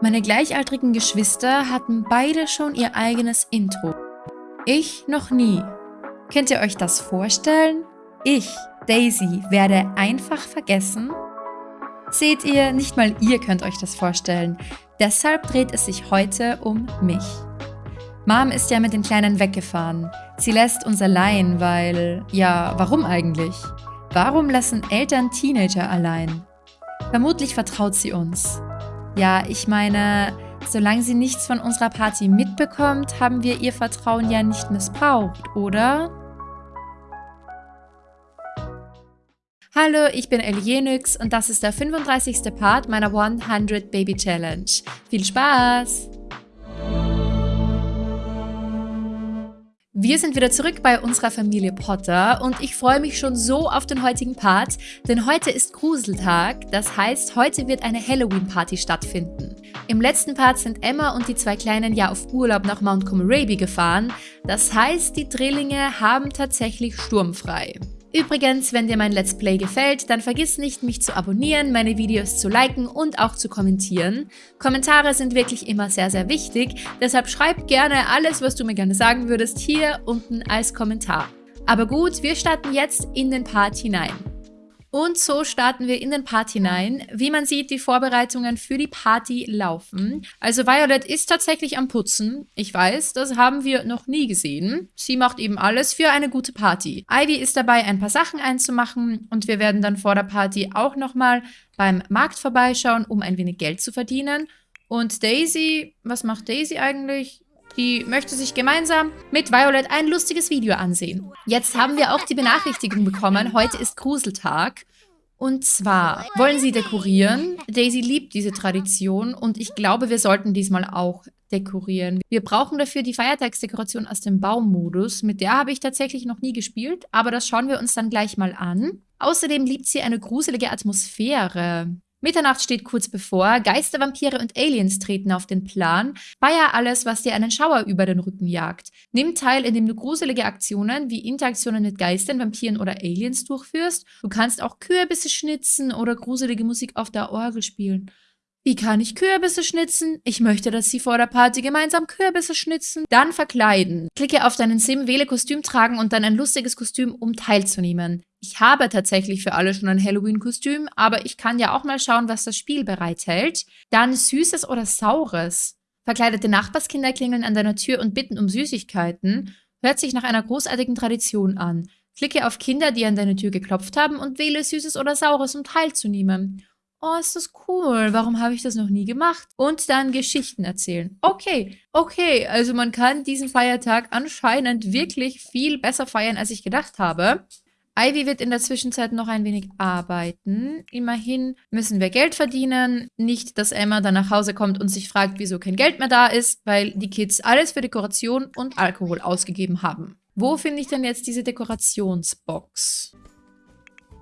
Meine gleichaltrigen Geschwister hatten beide schon ihr eigenes Intro. Ich noch nie. Könnt ihr euch das vorstellen? Ich, Daisy, werde einfach vergessen? Seht ihr, nicht mal ihr könnt euch das vorstellen. Deshalb dreht es sich heute um mich. Mom ist ja mit den Kleinen weggefahren. Sie lässt uns allein, weil... Ja, warum eigentlich? Warum lassen Eltern Teenager allein? Vermutlich vertraut sie uns. Ja, ich meine, solange sie nichts von unserer Party mitbekommt, haben wir ihr Vertrauen ja nicht missbraucht, oder? Hallo, ich bin Elienix und das ist der 35. Part meiner 100 Baby Challenge. Viel Spaß! Wir sind wieder zurück bei unserer Familie Potter und ich freue mich schon so auf den heutigen Part, denn heute ist Gruseltag, das heißt, heute wird eine Halloween-Party stattfinden. Im letzten Part sind Emma und die zwei Kleinen ja auf Urlaub nach Mount Comoraby gefahren, das heißt, die Drillinge haben tatsächlich sturmfrei. Übrigens, wenn dir mein Let's Play gefällt, dann vergiss nicht, mich zu abonnieren, meine Videos zu liken und auch zu kommentieren. Kommentare sind wirklich immer sehr, sehr wichtig, deshalb schreib gerne alles, was du mir gerne sagen würdest, hier unten als Kommentar. Aber gut, wir starten jetzt in den Part hinein. Und so starten wir in den Part hinein. Wie man sieht, die Vorbereitungen für die Party laufen. Also Violet ist tatsächlich am Putzen. Ich weiß, das haben wir noch nie gesehen. Sie macht eben alles für eine gute Party. Ivy ist dabei, ein paar Sachen einzumachen und wir werden dann vor der Party auch nochmal beim Markt vorbeischauen, um ein wenig Geld zu verdienen. Und Daisy, was macht Daisy eigentlich? Die möchte sich gemeinsam mit Violet ein lustiges Video ansehen. Jetzt haben wir auch die Benachrichtigung bekommen, heute ist Gruseltag. Und zwar wollen sie dekorieren. Daisy liebt diese Tradition und ich glaube, wir sollten diesmal auch dekorieren. Wir brauchen dafür die Feiertagsdekoration aus dem Baummodus. Mit der habe ich tatsächlich noch nie gespielt, aber das schauen wir uns dann gleich mal an. Außerdem liebt sie eine gruselige Atmosphäre. Mitternacht steht kurz bevor, Geister, Vampire und Aliens treten auf den Plan. Feier alles, was dir einen Schauer über den Rücken jagt. Nimm teil, indem du gruselige Aktionen wie Interaktionen mit Geistern, Vampiren oder Aliens durchführst. Du kannst auch Kürbisse schnitzen oder gruselige Musik auf der Orgel spielen. Wie kann ich Kürbisse schnitzen? Ich möchte, dass Sie vor der Party gemeinsam Kürbisse schnitzen. Dann verkleiden. Klicke auf deinen Sim, wähle Kostüm tragen und dann ein lustiges Kostüm, um teilzunehmen. Ich habe tatsächlich für alle schon ein Halloween-Kostüm, aber ich kann ja auch mal schauen, was das Spiel bereithält. Dann Süßes oder Saures. Verkleidete Nachbarskinder klingeln an deiner Tür und bitten um Süßigkeiten. Hört sich nach einer großartigen Tradition an. Klicke auf Kinder, die an deine Tür geklopft haben und wähle Süßes oder Saures, um teilzunehmen oh, ist das cool, warum habe ich das noch nie gemacht? Und dann Geschichten erzählen. Okay, okay, also man kann diesen Feiertag anscheinend wirklich viel besser feiern, als ich gedacht habe. Ivy wird in der Zwischenzeit noch ein wenig arbeiten. Immerhin müssen wir Geld verdienen. Nicht, dass Emma dann nach Hause kommt und sich fragt, wieso kein Geld mehr da ist, weil die Kids alles für Dekoration und Alkohol ausgegeben haben. Wo finde ich denn jetzt diese Dekorationsbox?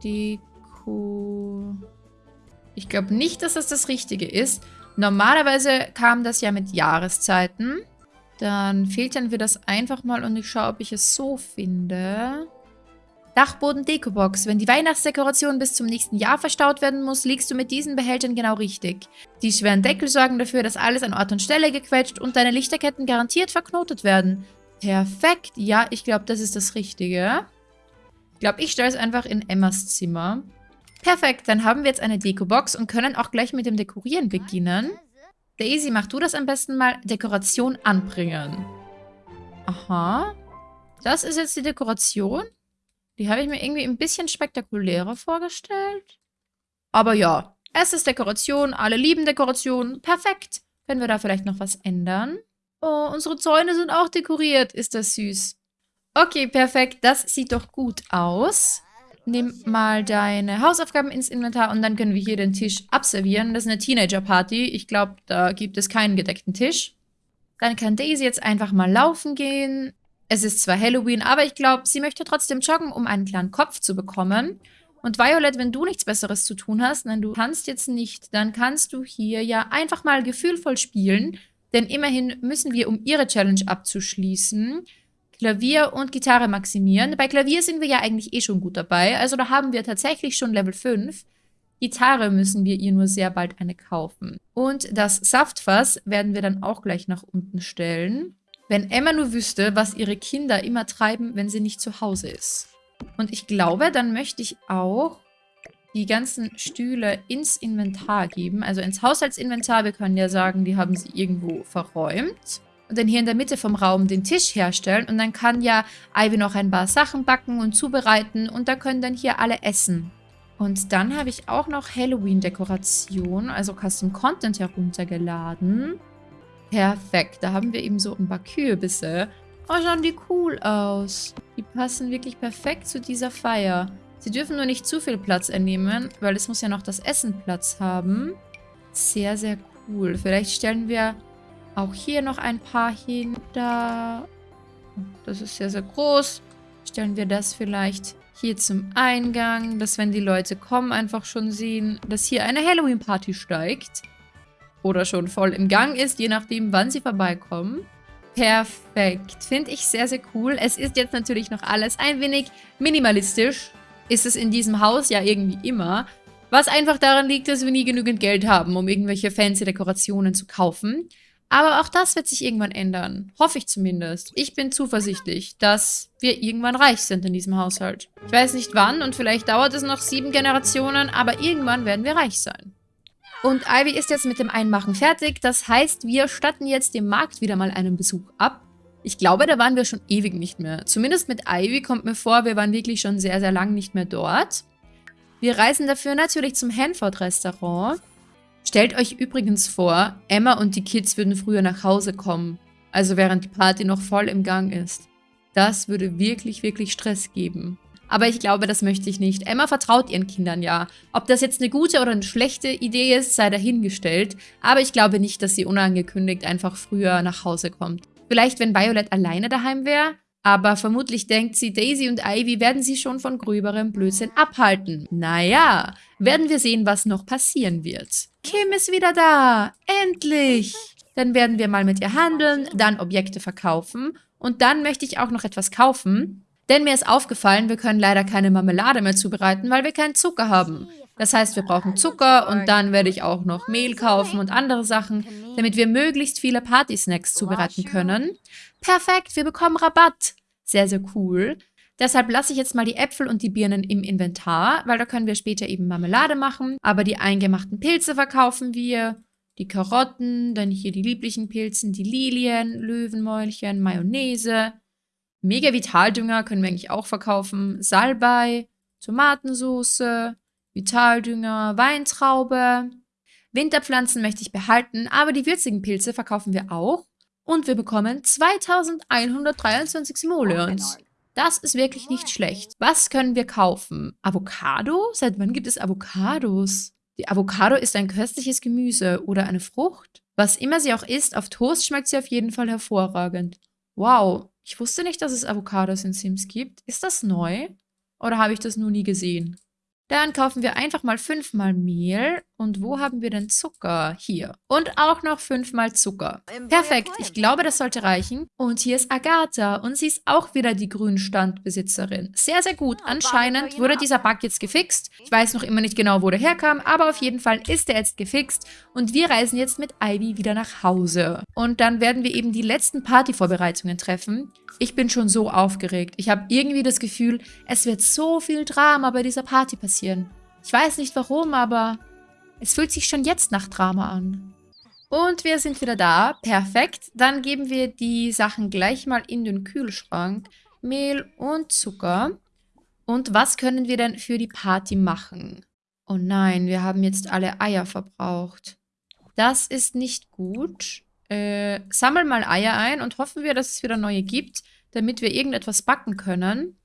Deko... Ich glaube nicht, dass das das Richtige ist. Normalerweise kam das ja mit Jahreszeiten. Dann filtern wir das einfach mal und ich schaue, ob ich es so finde. Dachboden Dekobox. Wenn die Weihnachtsdekoration bis zum nächsten Jahr verstaut werden muss, liegst du mit diesen Behältern genau richtig. Die schweren Deckel sorgen dafür, dass alles an Ort und Stelle gequetscht und deine Lichterketten garantiert verknotet werden. Perfekt. Ja, ich glaube, das ist das Richtige. Ich glaube, ich stelle es einfach in Emmas Zimmer. Perfekt, dann haben wir jetzt eine Deko-Box und können auch gleich mit dem Dekorieren beginnen. Daisy, mach du das am besten mal. Dekoration anbringen. Aha. Das ist jetzt die Dekoration. Die habe ich mir irgendwie ein bisschen spektakulärer vorgestellt. Aber ja, es ist Dekoration. Alle lieben Dekoration. Perfekt. Können wir da vielleicht noch was ändern? Oh, unsere Zäune sind auch dekoriert. Ist das süß. Okay, perfekt. Das sieht doch gut aus. Nimm mal deine Hausaufgaben ins Inventar und dann können wir hier den Tisch abservieren. Das ist eine Teenager-Party. Ich glaube, da gibt es keinen gedeckten Tisch. Dann kann Daisy jetzt einfach mal laufen gehen. Es ist zwar Halloween, aber ich glaube, sie möchte trotzdem joggen, um einen kleinen Kopf zu bekommen. Und Violet, wenn du nichts Besseres zu tun hast, nein, du kannst jetzt nicht, dann kannst du hier ja einfach mal gefühlvoll spielen. Denn immerhin müssen wir, um ihre Challenge abzuschließen, Klavier und Gitarre maximieren. Bei Klavier sind wir ja eigentlich eh schon gut dabei. Also da haben wir tatsächlich schon Level 5. Gitarre müssen wir ihr nur sehr bald eine kaufen. Und das Saftfass werden wir dann auch gleich nach unten stellen. Wenn Emma nur wüsste, was ihre Kinder immer treiben, wenn sie nicht zu Hause ist. Und ich glaube, dann möchte ich auch die ganzen Stühle ins Inventar geben. Also ins Haushaltsinventar. Wir können ja sagen, die haben sie irgendwo verräumt. Und dann hier in der Mitte vom Raum den Tisch herstellen. Und dann kann ja Ivy noch ein paar Sachen backen und zubereiten. Und da können dann hier alle essen. Und dann habe ich auch noch Halloween-Dekoration, also Custom Content heruntergeladen. Perfekt, da haben wir eben so ein paar Kürbisse. Oh, schauen die cool aus. Die passen wirklich perfekt zu dieser Feier. Sie dürfen nur nicht zu viel Platz einnehmen, weil es muss ja noch das Essen Platz haben. Sehr, sehr cool. Vielleicht stellen wir auch hier noch ein paar hin. Da. Das ist sehr, sehr groß. Stellen wir das vielleicht hier zum Eingang, dass wenn die Leute kommen, einfach schon sehen, dass hier eine Halloween-Party steigt. Oder schon voll im Gang ist, je nachdem, wann sie vorbeikommen. Perfekt. Finde ich sehr, sehr cool. Es ist jetzt natürlich noch alles ein wenig minimalistisch ist es in diesem Haus ja irgendwie immer. Was einfach daran liegt, dass wir nie genügend Geld haben, um irgendwelche fancy Dekorationen zu kaufen. Aber auch das wird sich irgendwann ändern. Hoffe ich zumindest. Ich bin zuversichtlich, dass wir irgendwann reich sind in diesem Haushalt. Ich weiß nicht wann und vielleicht dauert es noch sieben Generationen, aber irgendwann werden wir reich sein. Und Ivy ist jetzt mit dem Einmachen fertig. Das heißt, wir statten jetzt dem Markt wieder mal einen Besuch ab. Ich glaube, da waren wir schon ewig nicht mehr. Zumindest mit Ivy kommt mir vor, wir waren wirklich schon sehr, sehr lang nicht mehr dort. Wir reisen dafür natürlich zum Hanford-Restaurant. Stellt euch übrigens vor, Emma und die Kids würden früher nach Hause kommen. Also während die Party noch voll im Gang ist. Das würde wirklich, wirklich Stress geben. Aber ich glaube, das möchte ich nicht. Emma vertraut ihren Kindern ja. Ob das jetzt eine gute oder eine schlechte Idee ist, sei dahingestellt. Aber ich glaube nicht, dass sie unangekündigt einfach früher nach Hause kommt. Vielleicht, wenn Violet alleine daheim wäre. Aber vermutlich denkt sie, Daisy und Ivy werden sie schon von gröberem Blödsinn abhalten. Naja, werden wir sehen, was noch passieren wird. Kim ist wieder da. Endlich. Dann werden wir mal mit ihr handeln, dann Objekte verkaufen. Und dann möchte ich auch noch etwas kaufen. Denn mir ist aufgefallen, wir können leider keine Marmelade mehr zubereiten, weil wir keinen Zucker haben. Das heißt, wir brauchen Zucker und dann werde ich auch noch Mehl kaufen und andere Sachen, damit wir möglichst viele Party-Snacks zubereiten können. Perfekt, wir bekommen Rabatt. Sehr, sehr cool. Deshalb lasse ich jetzt mal die Äpfel und die Birnen im Inventar, weil da können wir später eben Marmelade machen. Aber die eingemachten Pilze verkaufen wir. Die Karotten, dann hier die lieblichen Pilzen, die Lilien, Löwenmäulchen, Mayonnaise. Mega Vitaldünger können wir eigentlich auch verkaufen. Salbei, Tomatensauce, Vitaldünger, Weintraube. Winterpflanzen möchte ich behalten, aber die würzigen Pilze verkaufen wir auch. Und wir bekommen 2123 Simoleons. Das ist wirklich nicht schlecht. Was können wir kaufen? Avocado? Seit wann gibt es Avocados? Die Avocado ist ein köstliches Gemüse oder eine Frucht. Was immer sie auch ist, auf Toast schmeckt sie auf jeden Fall hervorragend. Wow, ich wusste nicht, dass es Avocados in Sims gibt. Ist das neu? Oder habe ich das nur nie gesehen? Dann kaufen wir einfach mal fünfmal Mehl. Und wo haben wir denn Zucker? Hier. Und auch noch fünfmal Zucker. Perfekt, ich glaube, das sollte reichen. Und hier ist Agatha. Und sie ist auch wieder die Grünstandbesitzerin. Sehr, sehr gut. Anscheinend wurde dieser Bug jetzt gefixt. Ich weiß noch immer nicht genau, wo der herkam, aber auf jeden Fall ist er jetzt gefixt. Und wir reisen jetzt mit Ivy wieder nach Hause. Und dann werden wir eben die letzten Partyvorbereitungen treffen. Ich bin schon so aufgeregt. Ich habe irgendwie das Gefühl, es wird so viel Drama bei dieser Party passieren. Ich weiß nicht warum, aber es fühlt sich schon jetzt nach Drama an. Und wir sind wieder da. Perfekt. Dann geben wir die Sachen gleich mal in den Kühlschrank. Mehl und Zucker. Und was können wir denn für die Party machen? Oh nein, wir haben jetzt alle Eier verbraucht. Das ist nicht gut. Äh, sammeln mal Eier ein und hoffen wir, dass es wieder neue gibt, damit wir irgendetwas backen können.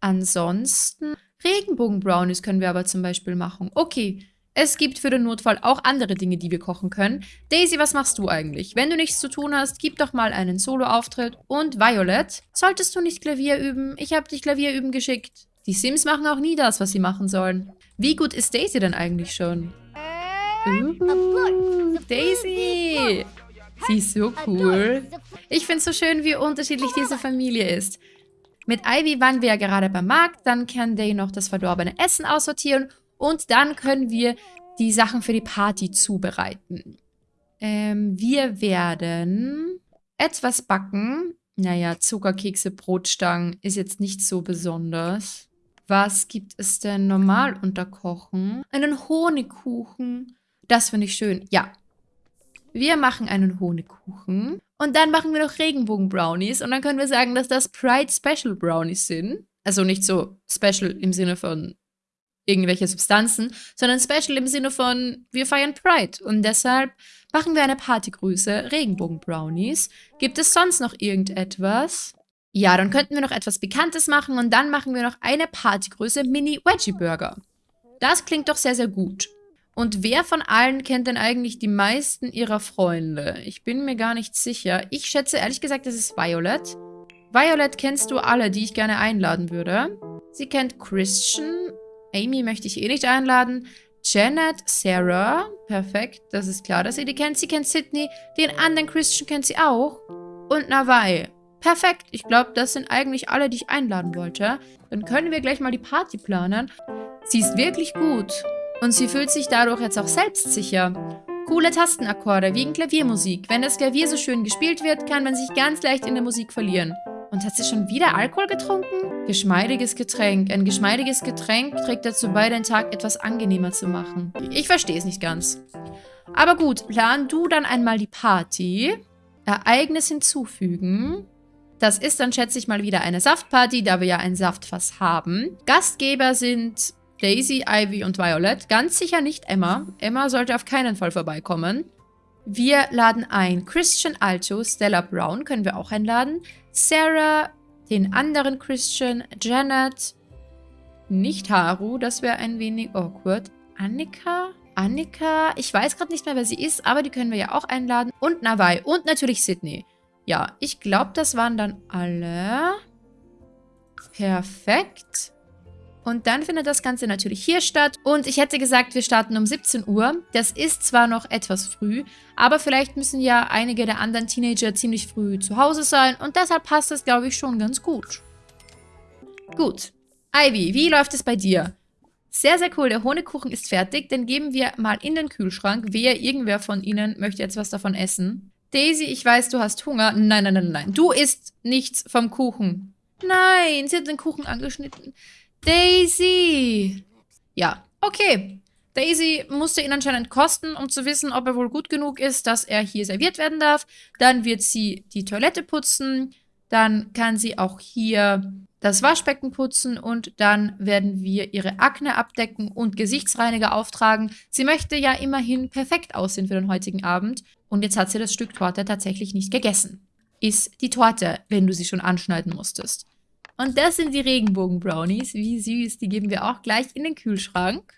Ansonsten Regenbogen-Brownies können wir aber zum Beispiel machen. Okay, es gibt für den Notfall auch andere Dinge, die wir kochen können. Daisy, was machst du eigentlich? Wenn du nichts zu tun hast, gib doch mal einen Solo-Auftritt. Und Violet, solltest du nicht Klavier üben? Ich habe dich Klavier üben geschickt. Die Sims machen auch nie das, was sie machen sollen. Wie gut ist Daisy denn eigentlich schon? Uh, Daisy! Sie ist so cool. Ich finde es so schön, wie unterschiedlich diese Familie ist. Mit Ivy waren wir ja gerade beim Markt, dann kann Day noch das verdorbene Essen aussortieren Und dann können wir die Sachen für die Party zubereiten. Ähm, wir werden etwas backen. Naja, Zuckerkekse, Brotstangen ist jetzt nicht so besonders. Was gibt es denn normal unter Kochen? Einen Honigkuchen. Das finde ich schön. Ja. Wir machen einen Honigkuchen. Und dann machen wir noch Regenbogen-Brownies. Und dann können wir sagen, dass das Pride Special Brownies sind. Also nicht so special im Sinne von irgendwelche Substanzen, sondern special im Sinne von, wir feiern Pride. Und deshalb machen wir eine Partygrüße, Regenbogen-Brownies. Gibt es sonst noch irgendetwas? Ja, dann könnten wir noch etwas Bekanntes machen und dann machen wir noch eine Partygröße Mini-Veggie-Burger. Das klingt doch sehr, sehr gut. Und wer von allen kennt denn eigentlich die meisten ihrer Freunde? Ich bin mir gar nicht sicher. Ich schätze ehrlich gesagt, das ist Violet. Violet kennst du alle, die ich gerne einladen würde. Sie kennt Christian. Amy möchte ich eh nicht einladen. Janet, Sarah. Perfekt, das ist klar, dass sie die kennt. Sie kennt Sydney. Den anderen Christian kennt sie auch. Und Navai. Perfekt, ich glaube, das sind eigentlich alle, die ich einladen wollte. Dann können wir gleich mal die Party planen. Sie ist wirklich gut. Und sie fühlt sich dadurch jetzt auch selbstsicher. Coole Tastenakkorde, wie in Klaviermusik. Wenn das Klavier so schön gespielt wird, kann man sich ganz leicht in der Musik verlieren. Und hat sie schon wieder Alkohol getrunken? Geschmeidiges Getränk. Ein geschmeidiges Getränk trägt dazu bei, den Tag etwas angenehmer zu machen. Ich verstehe es nicht ganz. Aber gut, plan du dann einmal die Party. Ereignis hinzufügen. Das ist dann, schätze ich mal, wieder eine Saftparty, da wir ja ein Saftfass haben. Gastgeber sind Daisy, Ivy und Violet. Ganz sicher nicht Emma. Emma sollte auf keinen Fall vorbeikommen. Wir laden ein Christian Alto, Stella Brown können wir auch einladen. Sarah, den anderen Christian, Janet, nicht Haru, das wäre ein wenig awkward. Annika? Annika, ich weiß gerade nicht mehr, wer sie ist, aber die können wir ja auch einladen. Und Nawai und natürlich Sydney. Ja, ich glaube, das waren dann alle. Perfekt. Und dann findet das Ganze natürlich hier statt. Und ich hätte gesagt, wir starten um 17 Uhr. Das ist zwar noch etwas früh, aber vielleicht müssen ja einige der anderen Teenager ziemlich früh zu Hause sein. Und deshalb passt das, glaube ich, schon ganz gut. Gut. Ivy, wie läuft es bei dir? Sehr, sehr cool. Der Honigkuchen ist fertig. Den geben wir mal in den Kühlschrank. Wer, irgendwer von Ihnen möchte jetzt was davon essen? Daisy, ich weiß, du hast Hunger. Nein, nein, nein, nein. Du isst nichts vom Kuchen. Nein, sie hat den Kuchen angeschnitten. Daisy! Ja, okay. Daisy musste ihn anscheinend kosten, um zu wissen, ob er wohl gut genug ist, dass er hier serviert werden darf. Dann wird sie die Toilette putzen. Dann kann sie auch hier das Waschbecken putzen und dann werden wir ihre Akne abdecken und Gesichtsreiniger auftragen. Sie möchte ja immerhin perfekt aussehen für den heutigen Abend und jetzt hat sie das Stück Torte tatsächlich nicht gegessen. Iss die Torte, wenn du sie schon anschneiden musstest. Und das sind die Regenbogen-Brownies. Wie süß, die geben wir auch gleich in den Kühlschrank.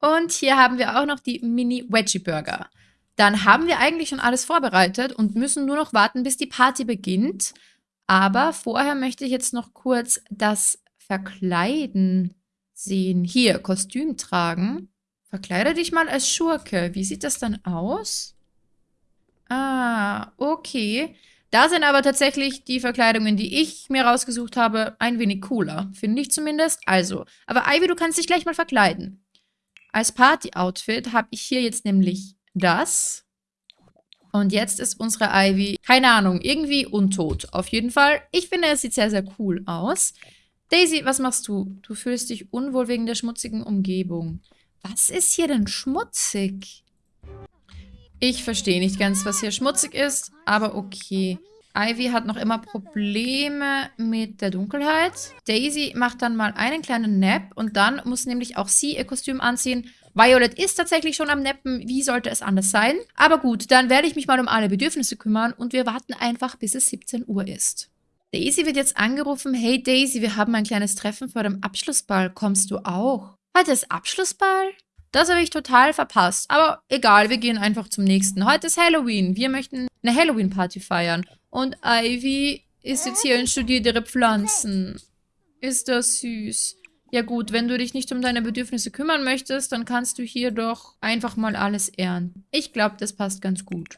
Und hier haben wir auch noch die Mini-Veggie-Burger. Dann haben wir eigentlich schon alles vorbereitet und müssen nur noch warten, bis die Party beginnt. Aber vorher möchte ich jetzt noch kurz das Verkleiden sehen. Hier, Kostüm tragen. Verkleide dich mal als Schurke. Wie sieht das dann aus? Ah, okay. Da sind aber tatsächlich die Verkleidungen, die ich mir rausgesucht habe, ein wenig cooler. Finde ich zumindest. Also, aber Ivy, du kannst dich gleich mal verkleiden. Als Party-Outfit habe ich hier jetzt nämlich das. Und jetzt ist unsere Ivy, keine Ahnung, irgendwie untot. Auf jeden Fall. Ich finde, es sieht sehr, sehr cool aus. Daisy, was machst du? Du fühlst dich unwohl wegen der schmutzigen Umgebung. Was ist hier denn schmutzig? Ich verstehe nicht ganz, was hier schmutzig ist, aber okay. Ivy hat noch immer Probleme mit der Dunkelheit. Daisy macht dann mal einen kleinen Nap und dann muss nämlich auch sie ihr Kostüm anziehen. Violet ist tatsächlich schon am Nappen. Wie sollte es anders sein? Aber gut, dann werde ich mich mal um alle Bedürfnisse kümmern und wir warten einfach, bis es 17 Uhr ist. Daisy wird jetzt angerufen. Hey Daisy, wir haben ein kleines Treffen vor dem Abschlussball. Kommst du auch? Heute ist Abschlussball? Das habe ich total verpasst. Aber egal, wir gehen einfach zum nächsten. Heute ist Halloween. Wir möchten eine Halloween-Party feiern. Und Ivy ist jetzt hier und studiert ihre Pflanzen. Ist das süß. Ja gut, wenn du dich nicht um deine Bedürfnisse kümmern möchtest, dann kannst du hier doch einfach mal alles ernten. Ich glaube, das passt ganz gut.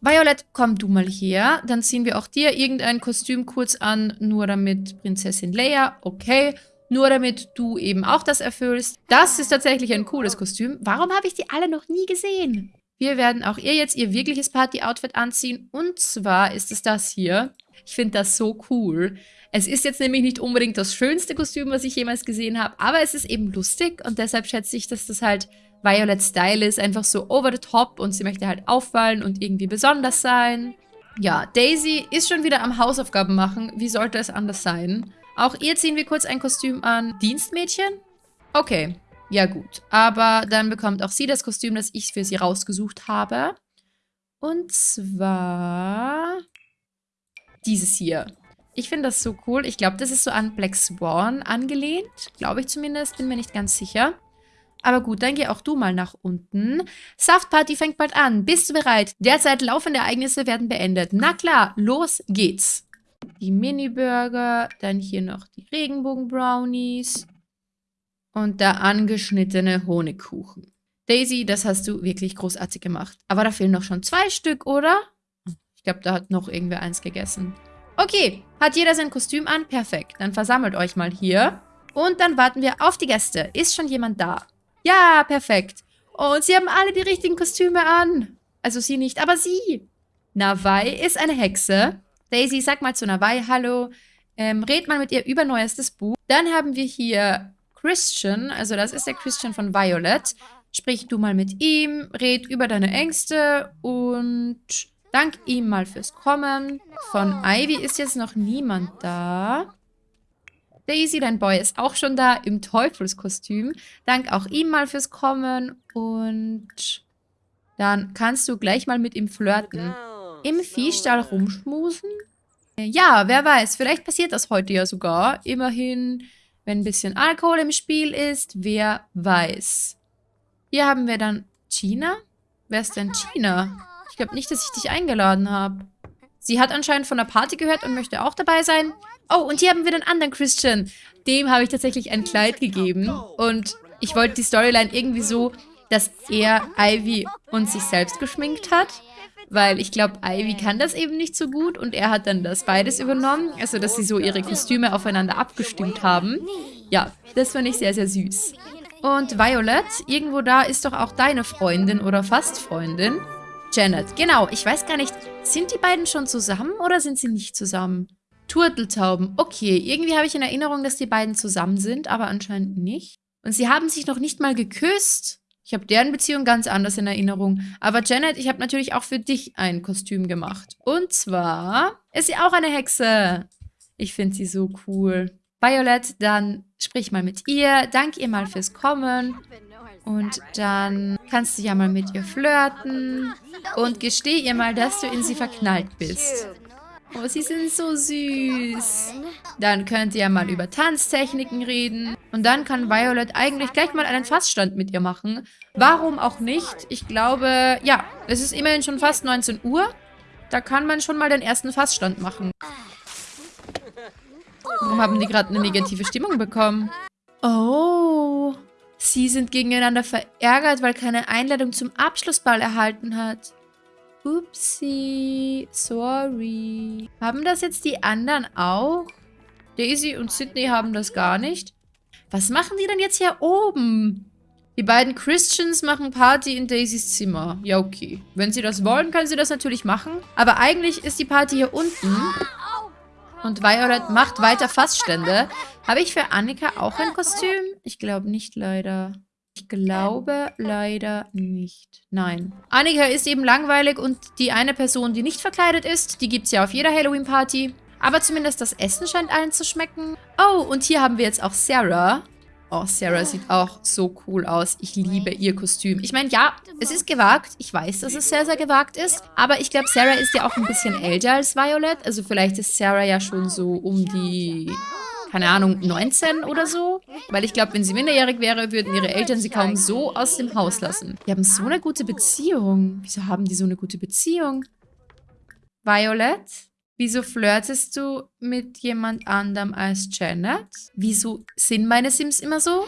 Violet, komm du mal her. Dann ziehen wir auch dir irgendein Kostüm kurz an, nur damit Prinzessin Leia. Okay. Nur damit du eben auch das erfüllst. Das ist tatsächlich ein cooles Kostüm. Warum habe ich die alle noch nie gesehen? Wir werden auch ihr jetzt ihr wirkliches Party-Outfit anziehen. Und zwar ist es das hier. Ich finde das so cool. Es ist jetzt nämlich nicht unbedingt das schönste Kostüm, was ich jemals gesehen habe, aber es ist eben lustig und deshalb schätze ich, dass das halt Violet Style ist, einfach so over the top und sie möchte halt auffallen und irgendwie besonders sein. Ja, Daisy ist schon wieder am Hausaufgaben machen. Wie sollte es anders sein? Auch ihr ziehen wir kurz ein Kostüm an. Dienstmädchen? Okay, ja gut. Aber dann bekommt auch sie das Kostüm, das ich für sie rausgesucht habe. Und zwar dieses hier. Ich finde das so cool. Ich glaube, das ist so an Black Swan angelehnt. Glaube ich zumindest. Bin mir nicht ganz sicher. Aber gut, dann geh auch du mal nach unten. Saftparty fängt bald an. Bist du bereit? Derzeit laufende Ereignisse werden beendet. Na klar, los geht's. Die Mini-Burger, dann hier noch die Regenbogen-Brownies und der angeschnittene Honigkuchen. Daisy, das hast du wirklich großartig gemacht. Aber da fehlen noch schon zwei Stück, oder? Ich glaube, da hat noch irgendwer eins gegessen. Okay, hat jeder sein Kostüm an? Perfekt. Dann versammelt euch mal hier. Und dann warten wir auf die Gäste. Ist schon jemand da? Ja, perfekt. Und sie haben alle die richtigen Kostüme an. Also sie nicht, aber sie. Nawai ist eine Hexe. Daisy, sag mal zu Nawai Hallo. Ähm, red mal mit ihr über neuestes Buch. Dann haben wir hier Christian. Also das ist der Christian von Violet. Sprich du mal mit ihm, red über deine Ängste und dank ihm mal fürs Kommen. Von Ivy ist jetzt noch niemand da. Daisy, dein Boy, ist auch schon da im Teufelskostüm. Dank auch ihm mal fürs Kommen. Und dann kannst du gleich mal mit ihm flirten. Im Viehstall rumschmusen? Ja, wer weiß. Vielleicht passiert das heute ja sogar. Immerhin, wenn ein bisschen Alkohol im Spiel ist. Wer weiß. Hier haben wir dann China. Wer ist denn China? Ich glaube nicht, dass ich dich eingeladen habe. Sie hat anscheinend von der Party gehört und möchte auch dabei sein. Oh, und hier haben wir den anderen Christian. Dem habe ich tatsächlich ein Kleid gegeben. Und ich wollte die Storyline irgendwie so, dass er Ivy und sich selbst geschminkt hat. Weil ich glaube, Ivy kann das eben nicht so gut und er hat dann das beides übernommen. Also, dass sie so ihre Kostüme aufeinander abgestimmt haben. Ja, das fand ich sehr, sehr süß. Und Violet, irgendwo da ist doch auch deine Freundin oder fast Freundin. Janet, genau. Ich weiß gar nicht, sind die beiden schon zusammen oder sind sie nicht zusammen? Turteltauben. Okay, irgendwie habe ich in Erinnerung, dass die beiden zusammen sind, aber anscheinend nicht. Und sie haben sich noch nicht mal geküsst. Ich habe deren Beziehung ganz anders in Erinnerung. Aber Janet, ich habe natürlich auch für dich ein Kostüm gemacht. Und zwar ist sie auch eine Hexe. Ich finde sie so cool. Violet, dann sprich mal mit ihr. Dank ihr mal fürs Kommen. Und dann kannst du ja mal mit ihr flirten. Und gesteh ihr mal, dass du in sie verknallt bist. Oh, sie sind so süß. Dann könnt ihr mal über Tanztechniken reden. Und dann kann Violet eigentlich gleich mal einen Fassstand mit ihr machen. Warum auch nicht? Ich glaube, ja, es ist immerhin schon fast 19 Uhr. Da kann man schon mal den ersten Fassstand machen. Warum haben die gerade eine negative Stimmung bekommen? Oh, sie sind gegeneinander verärgert, weil keine Einladung zum Abschlussball erhalten hat. Upsi, sorry. Haben das jetzt die anderen auch? Daisy und Sydney haben das gar nicht. Was machen die denn jetzt hier oben? Die beiden Christians machen Party in Daisys Zimmer. Ja, okay. Wenn sie das wollen, können sie das natürlich machen. Aber eigentlich ist die Party hier unten. Und Violet macht weiter Fassstände. Habe ich für Annika auch ein Kostüm? Ich glaube nicht, leider. Ich glaube leider nicht. Nein. Annika ist eben langweilig und die eine Person, die nicht verkleidet ist, die gibt es ja auf jeder Halloween-Party. Aber zumindest das Essen scheint allen zu schmecken. Oh, und hier haben wir jetzt auch Sarah. Oh, Sarah sieht auch so cool aus. Ich liebe ihr Kostüm. Ich meine, ja, es ist gewagt. Ich weiß, dass es sehr, sehr gewagt ist. Aber ich glaube, Sarah ist ja auch ein bisschen älter als Violet. Also vielleicht ist Sarah ja schon so um die keine Ahnung, 19 oder so. Weil ich glaube, wenn sie minderjährig wäre, würden ihre Eltern sie kaum so aus dem Haus lassen. Die haben so eine gute Beziehung. Wieso haben die so eine gute Beziehung? Violet? Wieso flirtest du mit jemand anderem als Janet? Wieso sind meine Sims immer so?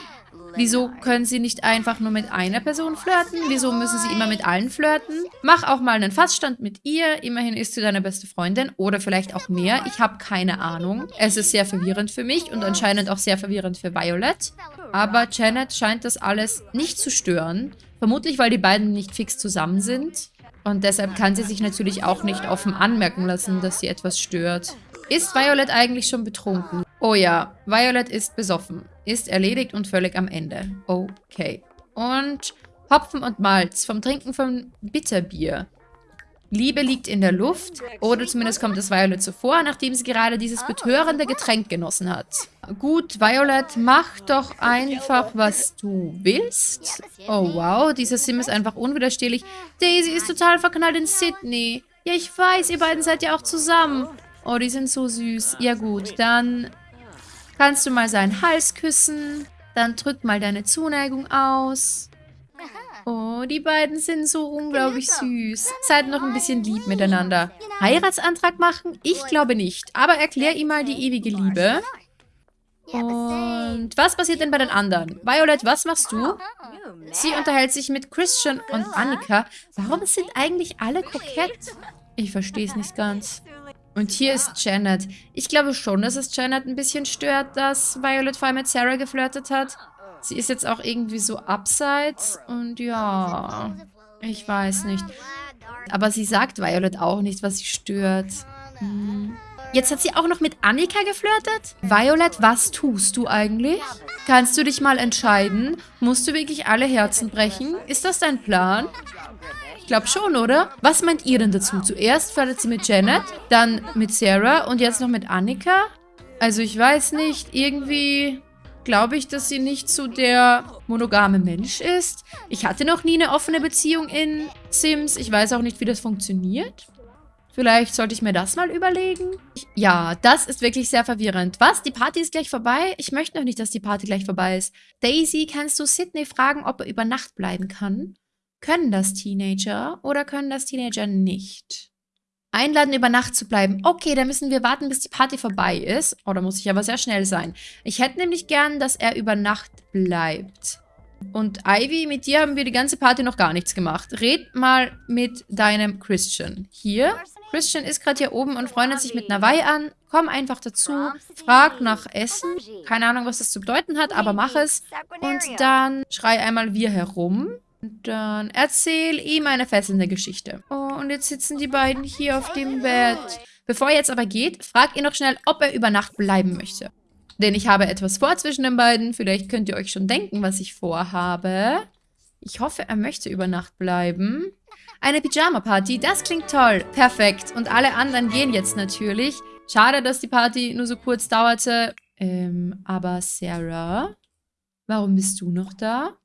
Wieso können sie nicht einfach nur mit einer Person flirten? Wieso müssen sie immer mit allen flirten? Mach auch mal einen Fassstand mit ihr. Immerhin ist sie deine beste Freundin. Oder vielleicht auch mehr. Ich habe keine Ahnung. Es ist sehr verwirrend für mich und anscheinend auch sehr verwirrend für Violet. Aber Janet scheint das alles nicht zu stören. Vermutlich, weil die beiden nicht fix zusammen sind. Und deshalb kann sie sich natürlich auch nicht offen anmerken lassen, dass sie etwas stört. Ist Violet eigentlich schon betrunken? Oh ja, Violet ist besoffen. Ist erledigt und völlig am Ende. Okay. Und Hopfen und Malz vom Trinken von Bitterbier. Liebe liegt in der Luft, oder zumindest kommt es Violet so vor, nachdem sie gerade dieses betörende Getränk genossen hat. Gut, Violet, mach doch einfach, was du willst. Oh wow, dieser Sim ist einfach unwiderstehlich. Daisy ist total verknallt in Sydney. Ja, ich weiß, ihr beiden seid ja auch zusammen. Oh, die sind so süß. Ja gut, dann kannst du mal seinen Hals küssen. Dann drück mal deine Zuneigung aus. Oh, die beiden sind so unglaublich süß. Seid noch ein bisschen lieb miteinander. Heiratsantrag machen? Ich glaube nicht. Aber erklär ihm mal die ewige Liebe. Und was passiert denn bei den anderen? Violet, was machst du? Sie unterhält sich mit Christian und Annika. Warum sind eigentlich alle kokett? Ich verstehe es nicht ganz. Und hier ist Janet. Ich glaube schon, dass es Janet ein bisschen stört, dass Violet vorher mit Sarah geflirtet hat. Sie ist jetzt auch irgendwie so abseits und ja, ich weiß nicht. Aber sie sagt Violet auch nicht, was sie stört. Hm. Jetzt hat sie auch noch mit Annika geflirtet? Violet, was tust du eigentlich? Kannst du dich mal entscheiden? Musst du wirklich alle Herzen brechen? Ist das dein Plan? Ich glaube schon, oder? Was meint ihr denn dazu? Zuerst flirtet sie mit Janet, dann mit Sarah und jetzt noch mit Annika? Also ich weiß nicht, irgendwie glaube ich, dass sie nicht so der monogame Mensch ist. Ich hatte noch nie eine offene Beziehung in Sims. Ich weiß auch nicht, wie das funktioniert. Vielleicht sollte ich mir das mal überlegen. Ja, das ist wirklich sehr verwirrend. Was? Die Party ist gleich vorbei? Ich möchte noch nicht, dass die Party gleich vorbei ist. Daisy, kannst du Sydney fragen, ob er über Nacht bleiben kann? Können das Teenager oder können das Teenager nicht? Einladen, über Nacht zu bleiben. Okay, dann müssen wir warten, bis die Party vorbei ist. Oh, da muss ich aber sehr schnell sein. Ich hätte nämlich gern, dass er über Nacht bleibt. Und Ivy, mit dir haben wir die ganze Party noch gar nichts gemacht. Red mal mit deinem Christian. Hier. Christian ist gerade hier oben und freundet sich mit Nawai an. Komm einfach dazu. Frag nach Essen. Keine Ahnung, was das zu bedeuten hat, aber mach es. Und dann schrei einmal wir herum. Und dann erzähl ihm eine fesselnde Geschichte. Oh, und jetzt sitzen die beiden hier auf dem Bett. Bevor er jetzt aber geht, fragt ihr noch schnell, ob er über Nacht bleiben möchte. Denn ich habe etwas vor zwischen den beiden. Vielleicht könnt ihr euch schon denken, was ich vorhabe. Ich hoffe, er möchte über Nacht bleiben. Eine Pyjama-Party, das klingt toll. Perfekt. Und alle anderen gehen jetzt natürlich. Schade, dass die Party nur so kurz dauerte. Ähm, aber Sarah, warum bist du noch da?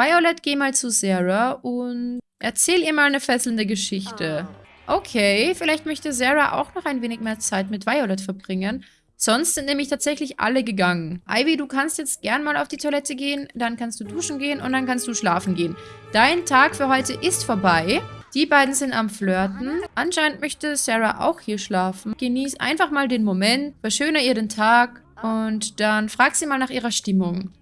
Violet, geh mal zu Sarah und erzähl ihr mal eine fesselnde Geschichte. Ah. Okay, vielleicht möchte Sarah auch noch ein wenig mehr Zeit mit Violet verbringen. Sonst sind nämlich tatsächlich alle gegangen. Ivy, du kannst jetzt gern mal auf die Toilette gehen, dann kannst du duschen gehen und dann kannst du schlafen gehen. Dein Tag für heute ist vorbei. Die beiden sind am Flirten. Anscheinend möchte Sarah auch hier schlafen. Genieß einfach mal den Moment, verschöne ihr den Tag und dann frag sie mal nach ihrer Stimmung.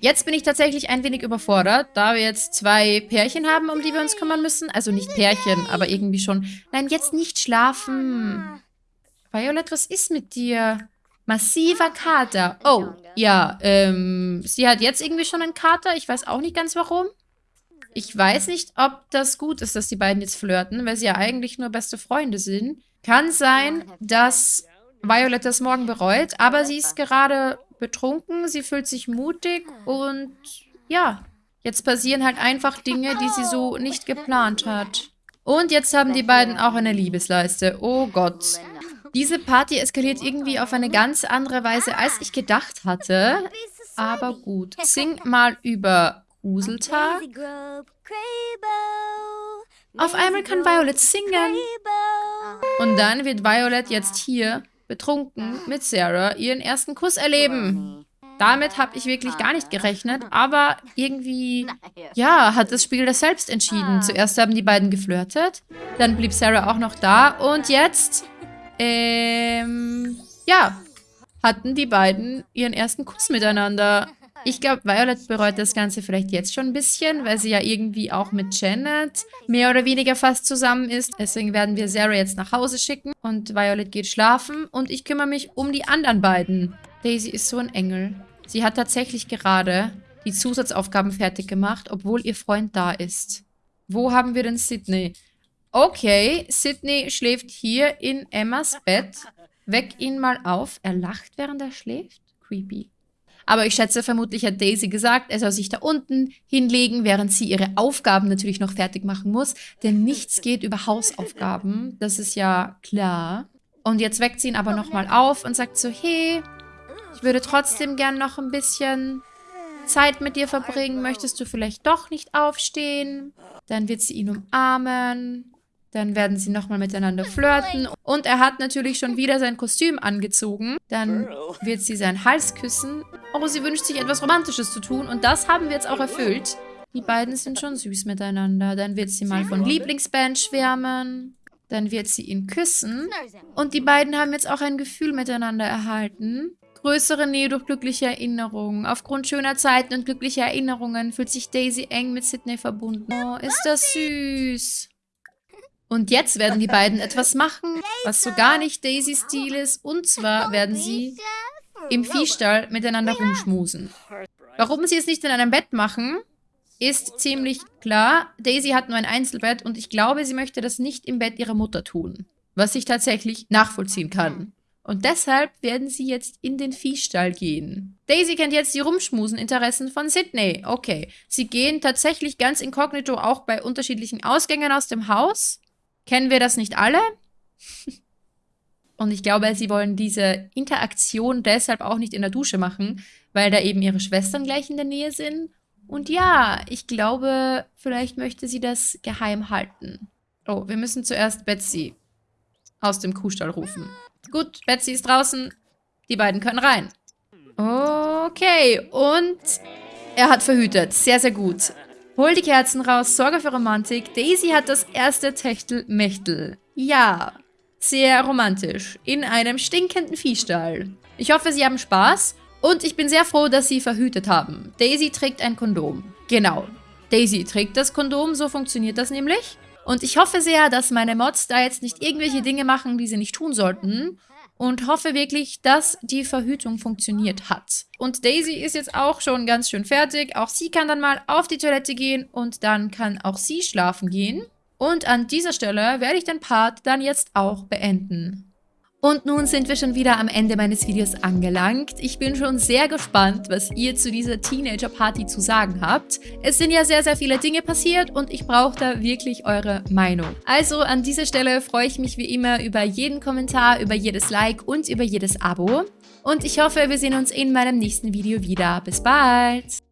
Jetzt bin ich tatsächlich ein wenig überfordert, da wir jetzt zwei Pärchen haben, um die wir uns kümmern müssen. Also nicht Pärchen, aber irgendwie schon. Nein, jetzt nicht schlafen. Violet, was ist mit dir? Massiver Kater. Oh, ja, ähm, sie hat jetzt irgendwie schon einen Kater. Ich weiß auch nicht ganz warum. Ich weiß nicht, ob das gut ist, dass die beiden jetzt flirten, weil sie ja eigentlich nur beste Freunde sind. Kann sein, dass Violet das morgen bereut, aber sie ist gerade betrunken, sie fühlt sich mutig und ja, jetzt passieren halt einfach Dinge, die sie so nicht geplant hat. Und jetzt haben die beiden auch eine Liebesleiste. Oh Gott. Diese Party eskaliert irgendwie auf eine ganz andere Weise, als ich gedacht hatte. Aber gut. Sing mal über Gruseltag. Auf einmal kann Violet singen. Und dann wird Violet jetzt hier betrunken mit Sarah ihren ersten Kuss erleben. Damit habe ich wirklich gar nicht gerechnet, aber irgendwie, ja, hat das Spiel das selbst entschieden. Zuerst haben die beiden geflirtet, dann blieb Sarah auch noch da und jetzt ähm, ja, hatten die beiden ihren ersten Kuss miteinander. Ich glaube, Violet bereut das Ganze vielleicht jetzt schon ein bisschen, weil sie ja irgendwie auch mit Janet mehr oder weniger fast zusammen ist. Deswegen werden wir Sarah jetzt nach Hause schicken und Violet geht schlafen und ich kümmere mich um die anderen beiden. Daisy ist so ein Engel. Sie hat tatsächlich gerade die Zusatzaufgaben fertig gemacht, obwohl ihr Freund da ist. Wo haben wir denn Sydney? Okay, Sydney schläft hier in Emmas Bett. Weck ihn mal auf. Er lacht, während er schläft? Creepy. Aber ich schätze, vermutlich hat Daisy gesagt, er soll sich da unten hinlegen, während sie ihre Aufgaben natürlich noch fertig machen muss. Denn nichts geht über Hausaufgaben. Das ist ja klar. Und jetzt weckt sie ihn aber nochmal auf und sagt so, hey, ich würde trotzdem gern noch ein bisschen Zeit mit dir verbringen. Möchtest du vielleicht doch nicht aufstehen? Dann wird sie ihn umarmen. Dann werden sie nochmal miteinander flirten. Und er hat natürlich schon wieder sein Kostüm angezogen. Dann wird sie seinen Hals küssen. Oh, sie wünscht sich etwas Romantisches zu tun. Und das haben wir jetzt auch erfüllt. Die beiden sind schon süß miteinander. Dann wird sie mal von Lieblingsband schwärmen. Dann wird sie ihn küssen. Und die beiden haben jetzt auch ein Gefühl miteinander erhalten. Größere Nähe durch glückliche Erinnerungen. Aufgrund schöner Zeiten und glücklicher Erinnerungen fühlt sich Daisy eng mit Sydney verbunden. Oh, ist das süß. Und jetzt werden die beiden etwas machen, was so gar nicht Daisys Stil ist. Und zwar werden sie im Viehstall miteinander rumschmusen. Warum sie es nicht in einem Bett machen, ist ziemlich klar. Daisy hat nur ein Einzelbett und ich glaube, sie möchte das nicht im Bett ihrer Mutter tun. Was ich tatsächlich nachvollziehen kann. Und deshalb werden sie jetzt in den Viehstall gehen. Daisy kennt jetzt die Rumschmusen-Interessen von Sydney. Okay, sie gehen tatsächlich ganz inkognito auch bei unterschiedlichen Ausgängen aus dem Haus. Kennen wir das nicht alle? Und ich glaube, sie wollen diese Interaktion deshalb auch nicht in der Dusche machen, weil da eben ihre Schwestern gleich in der Nähe sind. Und ja, ich glaube, vielleicht möchte sie das geheim halten. Oh, wir müssen zuerst Betsy aus dem Kuhstall rufen. Gut, Betsy ist draußen. Die beiden können rein. Okay, und er hat verhütet. Sehr, sehr gut. Hol die Kerzen raus, sorge für Romantik. Daisy hat das erste Techtel-Mechtel. Ja, sehr romantisch. In einem stinkenden Viehstall. Ich hoffe, Sie haben Spaß. Und ich bin sehr froh, dass Sie verhütet haben. Daisy trägt ein Kondom. Genau. Daisy trägt das Kondom, so funktioniert das nämlich. Und ich hoffe sehr, dass meine Mods da jetzt nicht irgendwelche Dinge machen, die sie nicht tun sollten und hoffe wirklich, dass die Verhütung funktioniert hat. Und Daisy ist jetzt auch schon ganz schön fertig. Auch sie kann dann mal auf die Toilette gehen und dann kann auch sie schlafen gehen. Und an dieser Stelle werde ich den Part dann jetzt auch beenden. Und nun sind wir schon wieder am Ende meines Videos angelangt. Ich bin schon sehr gespannt, was ihr zu dieser Teenager-Party zu sagen habt. Es sind ja sehr, sehr viele Dinge passiert und ich brauche da wirklich eure Meinung. Also an dieser Stelle freue ich mich wie immer über jeden Kommentar, über jedes Like und über jedes Abo. Und ich hoffe, wir sehen uns in meinem nächsten Video wieder. Bis bald!